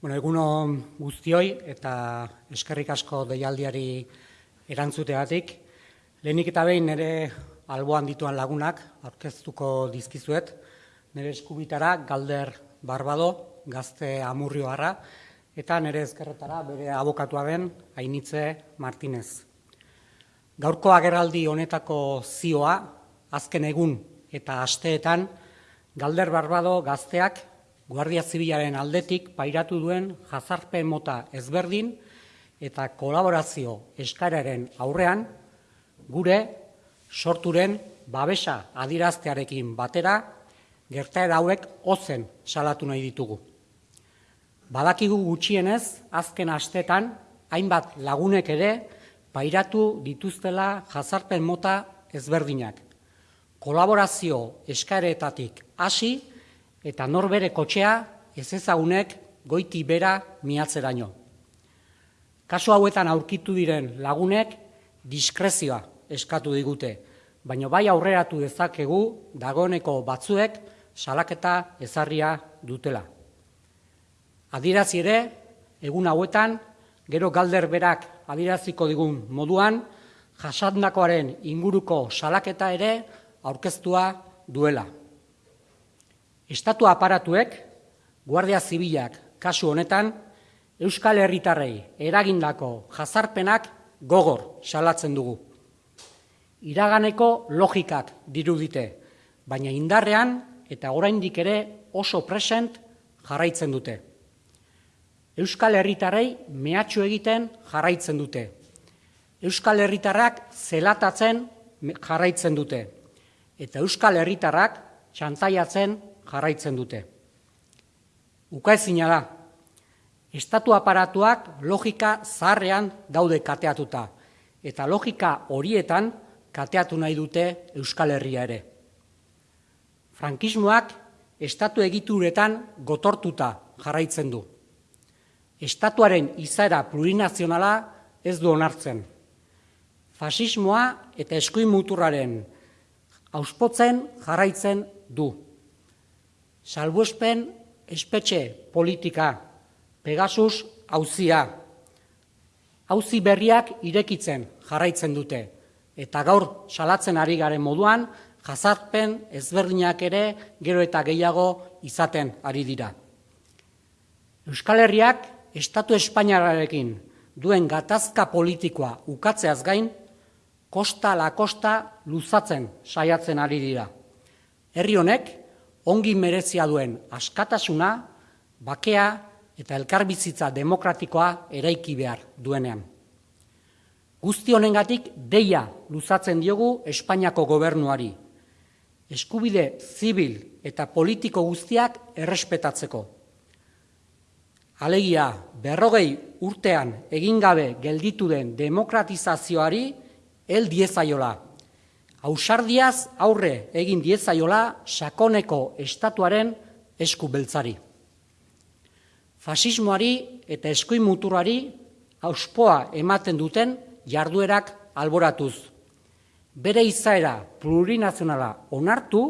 Bueno, eguno guztioi eta eskerrik asko deialdiari erantzutegatik. Lehenik eta behin nire alboan dituan lagunak aurkeztuko dizkizuet. Nire eskubitara Galder Barbado, gazte amurrioarra, eta nire ezkerretara bere abokatua den Ainitze Martinez. Gaurko agerraldi honetako zioa, azken egun eta asteetan, Galder Barbado gazteak Guardia Zibilaren aldetik pairatu duen jazarpen mota ezberdin eta kolaborazio eskararen aurrean gure sorturen babesa adiraztearekin batera gertaera hauek ozen salatu nahi ditugu. Badakigu gutxienez azken astetan hainbat lagunek ere pairatu dituztela jazarpen mota ezberdinak. Kolaborazio eskaeretatik hasi eta norbere kotxea ez ezagunek goiti bera miatzeraino. Kasu hauetan aurkitu diren lagunek diskrezioa eskatu digute, baina bai aurreratu dezakegu dagoeneko batzuek salaketa ezarria dutela. Adirazi ere, egun hauetan, gero galder berak adiraziko digun moduan, jasandakoaren inguruko salaketa ere aurkeztua duela. Estatu aparatuek, Guardia Zibilak kasu honetan, Euskal Herritarrei eragindako jazarpenak gogor salatzen dugu. Iraganeko logikak dirudite, baina indarrean eta oraindik ere oso present jarraitzen dute. Euskal Herritarrei mehatxu egiten jarraitzen dute. Euskal Herritarrak zelatatzen jarraitzen dute. Eta Euskal Herritarrak txantaiatzen jarraitzen dute. Ukaezina da, estatu aparatuak logika zaharrean daude kateatuta, eta logika horietan kateatu nahi dute Euskal Herria ere. Frankismoak estatu egituretan gotortuta jarraitzen du. Estatuaren izaera plurinazionala ez du onartzen. Fasismoa eta eskuin muturraren auspotzen jarraitzen du salbuespen espetxe politika, Pegasus hauzia, hauzi berriak irekitzen jarraitzen dute, eta gaur salatzen ari garen moduan, jazarpen ezberdinak ere gero eta gehiago izaten ari dira. Euskal Herriak Estatu Espainiararekin duen gatazka politikoa ukatzeaz gain, kosta la kosta luzatzen saiatzen ari dira. Herri honek, ongi merezia duen askatasuna, bakea eta elkarbizitza demokratikoa eraiki behar duenean. Guzti honengatik deia luzatzen diogu Espainiako gobernuari. Eskubide zibil eta politiko guztiak errespetatzeko. Alegia, berrogei urtean egingabe gelditu den demokratizazioari el diezaiola ausardiaz aurre egin diezaiola sakoneko estatuaren esku beltzari. Fasismoari eta eskuin muturari auspoa ematen duten jarduerak alboratuz. Bere izaera plurinazionala onartu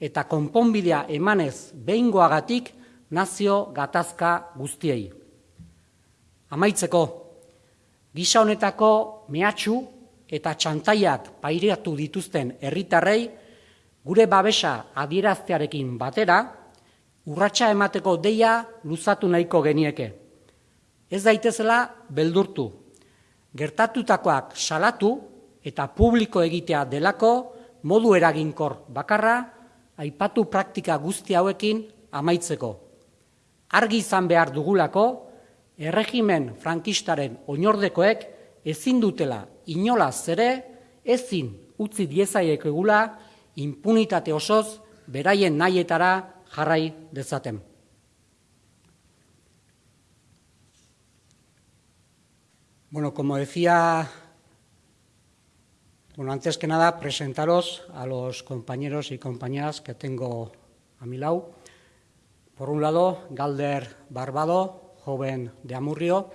eta konponbidea emanez behingoagatik nazio gatazka guztiei. Amaitzeko, gisa honetako mehatxu eta txantaiak pairatu dituzten herritarrei gure babesa adieraztearekin batera, urratsa emateko deia luzatu nahiko genieke. Ez daitezela beldurtu, gertatutakoak salatu eta publiko egitea delako modu eraginkor bakarra aipatu praktika guzti hauekin amaitzeko. Argi izan behar dugulako, erregimen frankistaren oinordekoek ezin dutela inolaz ere ezin utzi impunitate osoz beraien jarrai dezaten. Bueno, como decía, bueno, antes que nada, presentaros a los compañeros y compañeras que tengo a mi lado. Por un lado, Galder Barbado, joven de Amurrio,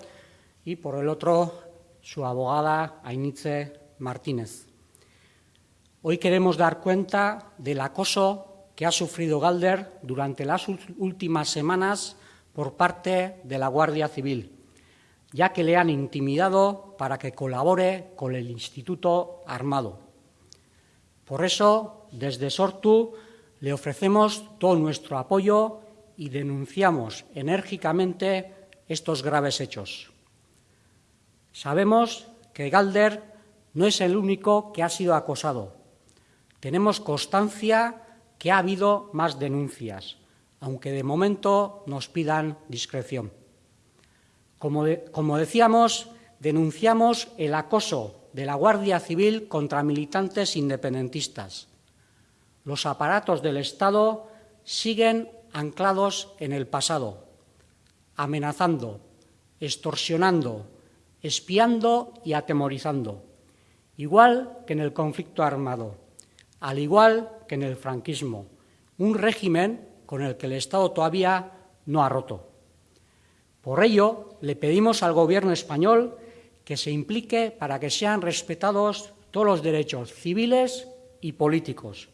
y por el otro, su abogada Ainitze Martínez. Hoy queremos dar cuenta del acoso que ha sufrido Galder durante las últimas semanas por parte de la Guardia Civil, ya que le han intimidado para que colabore con el Instituto Armado. Por eso, desde Sortu, le ofrecemos todo nuestro apoyo y denunciamos enérgicamente estos graves hechos. Sabemos que Galder no es el único que ha sido acosado. Tenemos constancia que ha habido más denuncias, aunque de momento nos pidan discreción. Como, como decíamos, denunciamos el acoso de la Guardia Civil contra militantes independentistas. Los aparatos del Estado siguen anclados en el pasado, amenazando, extorsionando, espiando y atemorizando, igual que en el conflicto armado, al igual que en el franquismo, un régimen con el que el Estado todavía no ha roto. Por ello, le pedimos al Gobierno español que se implique para que sean respetados todos los derechos civiles y políticos,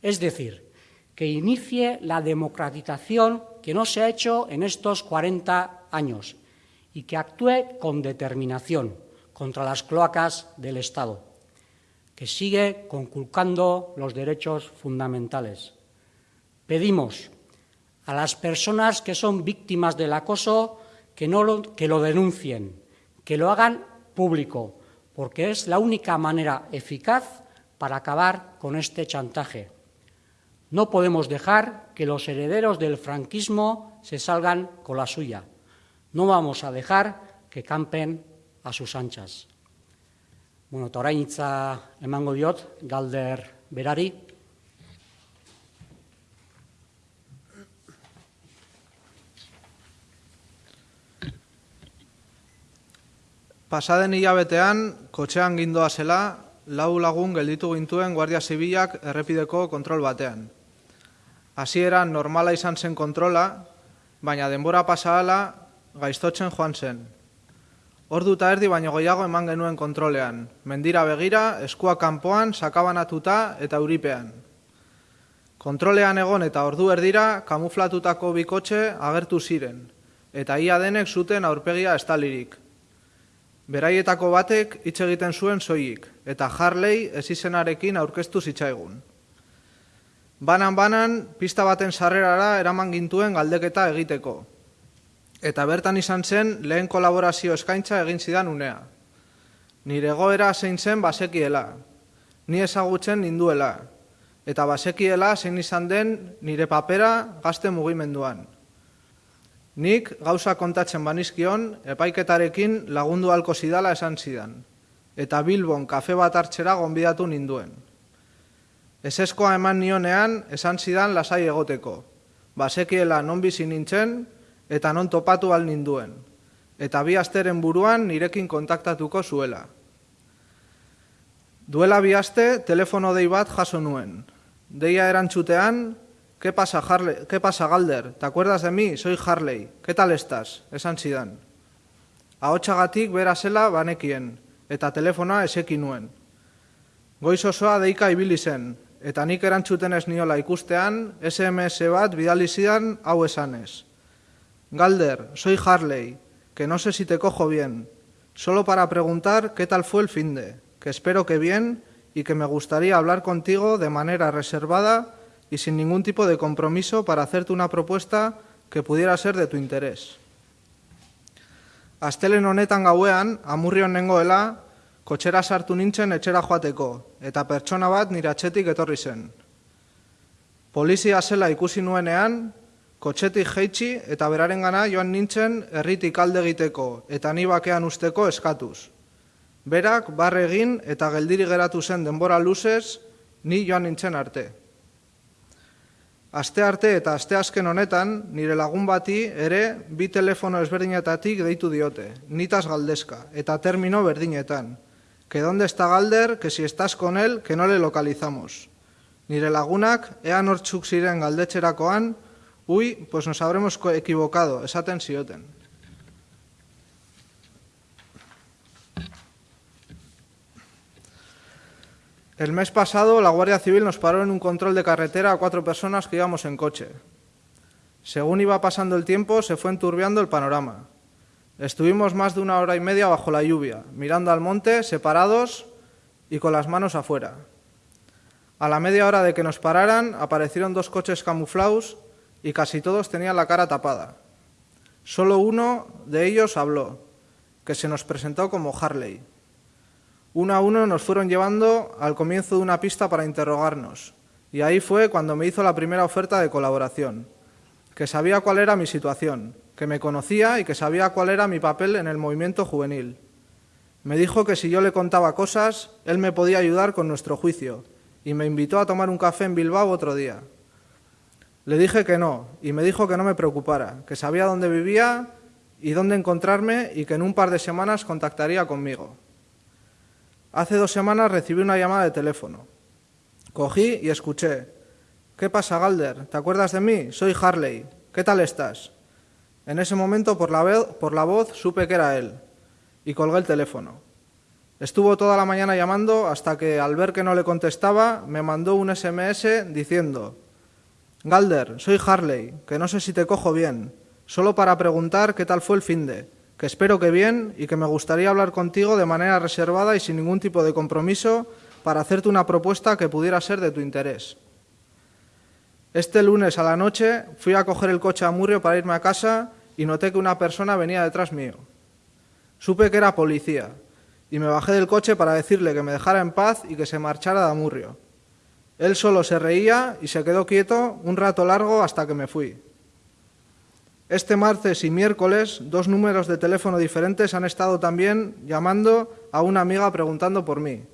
es decir, que inicie la democratización que no se ha hecho en estos 40 años y que actúe con determinación contra las cloacas del Estado, que sigue conculcando los derechos fundamentales. Pedimos a las personas que son víctimas del acoso que, no que lo denuncien, que lo hagan público, porque es la única manera eficaz para acabar con este chantaje. No podemos dejar que los herederos del franquismo se salgan con la suya. No vamos a dejar que campen a sus anchas. Bueno, eta hitza emango diot, galder berari. Pasaden hilabetean, kotxean gindoa zela, lau lagun gelditu gintuen Guardia Zibilak errepideko kontrol batean. Hasieran normala izan zen kontrola, baina denbora pasahala gaiztotzen joan zen. Ordu eta erdi baino gehiago eman genuen kontrolean, mendira begira, eskua kanpoan, sakabanatuta eta uripean. Kontrolean egon eta ordu erdira, kamuflatutako bikotxe agertu ziren, eta ia denek zuten aurpegia estalirik. Beraietako batek hitz egiten zuen soilik, eta Harley ez izenarekin aurkeztu zitzaigun. Banan-banan, pista baten sarrerara eraman gintuen galdeketa egiteko. Eta bertan izan zen lehen kolaborazio eskaintza egin zidan unea. Nire goera zein zen basekiela, ni ezagutzen ninduela, eta basekiela zein izan den nire papera gazte mugimenduan. Nik gauza kontatzen banizkion, epaiketarekin lagundu halko zidala esan zidan, eta Bilbon kafe bat hartzera gonbidatu ninduen. Eseskoa eman nionean esan zidan lasai egoteko. Basekiela non bizi nintzen eta non topatu al ninduen. Eta bi asteren buruan nirekin kontaktatuko zuela. Duela bi aste telefono dei bat jaso nuen. Deia erantzutean, ¿qué pasa, Harley? ¿Qué pasa, Galder? ¿Te acuerdas de mí? Soy Harley. ¿Qué tal estás? Esan zidan. Ahotsagatik bera zela banekien, eta telefonoa eseki nuen. Goiz osoa deika ibili zen, eta nik erantzuten ez niola ikustean, SMS bat bidali zidan hau esanez. Galder, soy Harley, que no sé si te cojo bien, solo para preguntar qué tal fue el fin de, que espero que bien y que me gustaría hablar contigo de manera reservada y sin ningún tipo de compromiso para hacerte una propuesta que pudiera ser de tu interés. Astelen honetan gauean, amurrion nengoela, kotxera sartu nintzen etxera joateko, eta pertsona bat nire atxetik etorri zen. Polizia zela ikusi nuenean, kotxetik jeitsi eta beraren gana joan nintzen erritik alde egiteko eta ni bakean usteko eskatuz. Berak, barre egin eta geldiri geratu zen denbora luzez, ni joan nintzen arte. Aste arte eta aste azken honetan, nire lagun bati ere bi telefono ezberdinetatik deitu diote, nitaz galdezka, eta termino berdinetan, que dónde está Galder, que si estás con él, que no le localizamos. Nire lagunak, ea nortzuk ziren galdetxerakoan, ui, pues nos habremos equivocado, esaten zioten. El mes pasado, la Guardia Civil nos paró en un control de carretera a cuatro personas que íbamos en coche. Según iba pasando el tiempo, se fue enturbiando el panorama. Estuvimos más de una hora y media bajo la lluvia, mirando al monte, separados y con las manos afuera. A la media hora de que nos pararan, aparecieron dos coches camuflados y casi todos tenían la cara tapada. Solo uno de ellos habló, que se nos presentó como Harley. Uno a uno nos fueron llevando al comienzo de una pista para interrogarnos, y ahí fue cuando me hizo la primera oferta de colaboración, que sabía cuál era mi situación, que me conocía y que sabía cuál era mi papel en el movimiento juvenil. Me dijo que si yo le contaba cosas, él me podía ayudar con nuestro juicio, y me invitó a tomar un café en Bilbao otro día. Le dije que no, y me dijo que no me preocupara, que sabía dónde vivía y dónde encontrarme y que en un par de semanas contactaría conmigo. Hace dos semanas recibí una llamada de teléfono. Cogí y escuché. ¿Qué pasa, Galder? ¿Te acuerdas de mí? Soy Harley. ¿Qué tal estás? En ese momento, por la, voz, supe que era él y colgué el teléfono. Estuvo toda la mañana llamando hasta que, al ver que no le contestaba, me mandó un SMS diciendo Galder, soy Harley, que no sé si te cojo bien, solo para preguntar qué tal fue el fin de, que espero que bien y que me gustaría hablar contigo de manera reservada y sin ningún tipo de compromiso para hacerte una propuesta que pudiera ser de tu interés. Este lunes a la noche fui a coger el coche a Murrio para irme a casa y noté que una persona venía detrás mío. Supe que era policía y me bajé del coche para decirle que me dejara en paz y que se marchara de Amurrio. Él solo se reía y se quedó quieto un rato largo hasta que me fui. Este martes y miércoles dos números de teléfono diferentes han estado también llamando a una amiga preguntando por mí,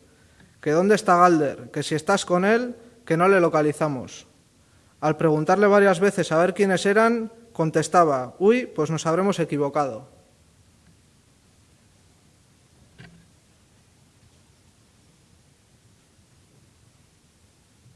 que dónde está Galder, que si estás con él, que no le localizamos. Al preguntarle varias veces a ver quiénes eran, contestaba, uy, pues nos habremos equivocado.